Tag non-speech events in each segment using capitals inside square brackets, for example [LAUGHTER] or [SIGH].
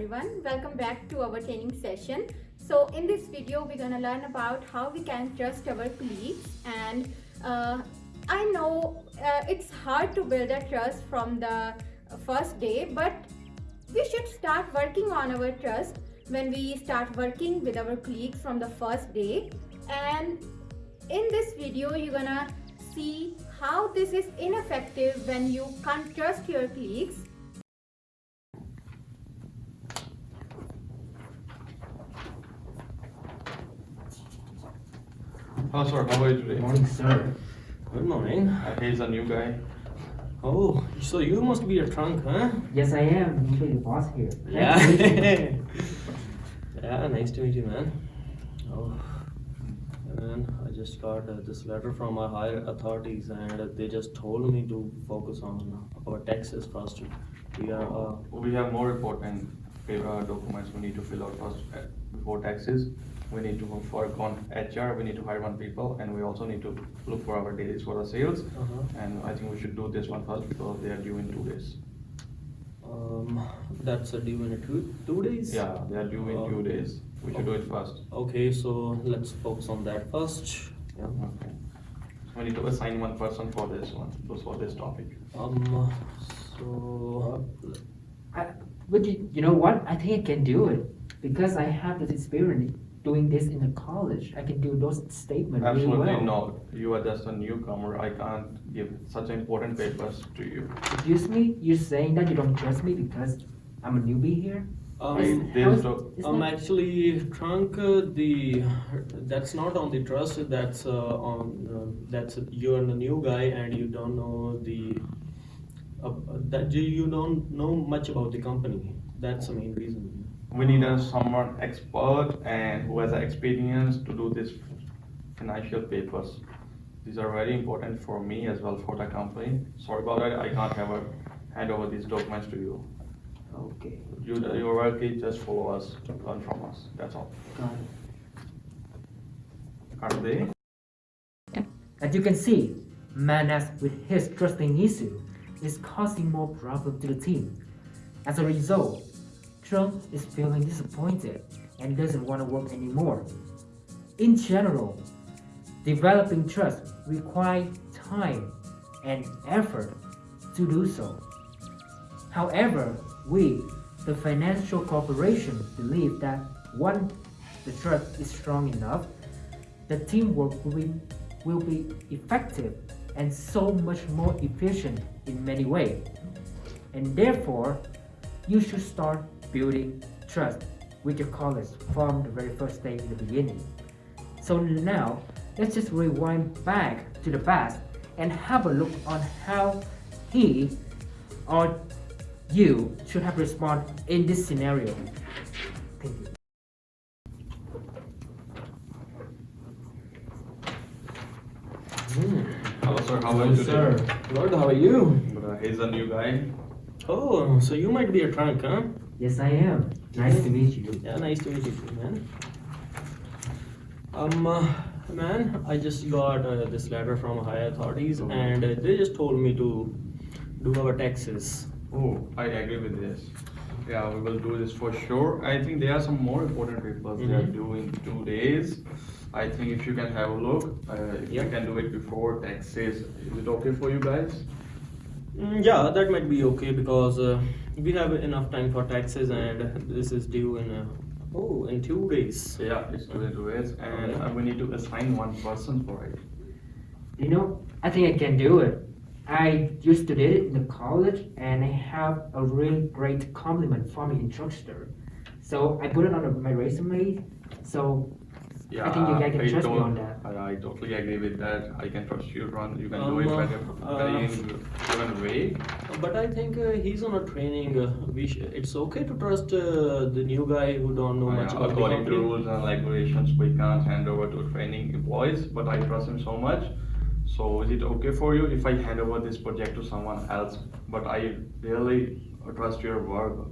everyone. Welcome back to our training session. So in this video we're to learn about how we can trust our colleagues and uh, I know uh, it's hard to build a trust from the first day but we should start working on our trust when we start working with our colleagues from the first day. And in this video you're gonna see how this is ineffective when you can't trust your colleagues Hello sir, how are you today? Morning, sir. Good morning. Uh, he's a new guy. Oh, so you must be a trunk, huh? Yes, I am. Usually the boss here. Yeah. Nice to meet you. [LAUGHS] yeah, nice to meet you, man. Oh, man, I just got uh, this letter from our higher authorities, and uh, they just told me to focus on our taxes first. We are. Uh, We have more important uh, documents we need to fill out first uh, before taxes. We need to work on HR, we need to hire one people, and we also need to look for our dailies for the sales. uh-huh. And I think we should do this one first because they are due in two days. Um, that's a due in two two days. Yeah, they are due in two days. We should do it first. Okay, so let's focus on that first. Yeah. Okay. So we need to assign one person for this one, for this topic. Um. So. I, but you, you know what? I think I can do it because I have this experience doing this in the college. I can do those statements really Absolutely well. not. You are just a newcomer. I can't give such important papers to you. Excuse me? You're saying that you don't trust me because I'm a newbie here? Um, I- Is- this how is- doc- is Um, that- actually, trunk, uh, the, that's not on the trust, that's, uh, on, uh, that's, you're the new guy and you don't know the, uh, that you, you don't know much about the company, that's the main reason. We need a someone expert and who has experience to do this financial papers. These are very important for me as well for the company. Sorry about that, I can't have a hand over these documents to you. Okay, You, your work is just follow us, learn from us, that's all. got it. Are they? As you can see, man Manas with his trusting issue is causing more problem to the team. As a result, Trump is feeling disappointed and doesn't want to work anymore. In general, developing trust requires time and effort to do so. However, we, the financial corporation, believe that once the trust is strong enough, the teamwork will be, will be effective and so much more efficient in many ways. And therefore, you should start building trust with your colleagues from the very first day in the beginning. So now, let's just rewind back to the past and have a look on how he or you should have responded in this scenario. Thank you. Hmm. Hello sir, how are you today? Good, how are you? But, uh, he's a new guy. Oh, so you might be a trunk, huh? Yes, I am. Nice to meet you. Yeah, nice to meet you too, man. Um, uh, man, I just got uh, this letter from high authorities, Mhm. and uh, they just told me to do our taxes. Oh, I agree with this. Yeah, we will do this for sure. I think there are some more important papers they are Mhm. due in two days. I think if you can have a look, uh, if you can do it before taxes, is it okay for you guys? Mm, yeah, that might be okay because uh, we have enough time for taxes, and this is due in uh, oh in two days. Yeah, it's two in two days, and uh, we need to assign one person for it. You know, I think I can do it. I used to do it in the college and I have a really great compliment from the instructor. So I put it on my resume. So Yeah, I think you guys can trust me on that. I, I totally agree with that. I can trust you, Ron. You can do Um, it very, uh, very in given way. But I think uh, he's on a training. Uh, we sh- it's okay to trust uh, the new guy who don't know much about the according to rules and regulations, we can't hand over to training employees, but I trust him so much. So is it okay for you if I hand over this project to someone else? But I really trust your work.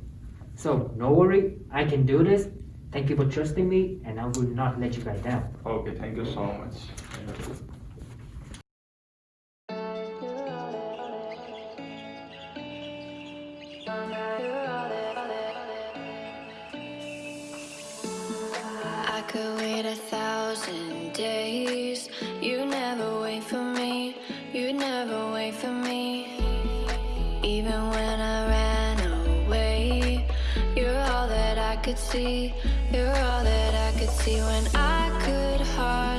so no worry, I can do this. Thank you for trusting me and I will not let you guys down. Okay, thank you so much. could wait a thousand days. You never wait for me, you never wait for me. Even when I ran away, you're all that I could see. You're all that I could see when I could hardly.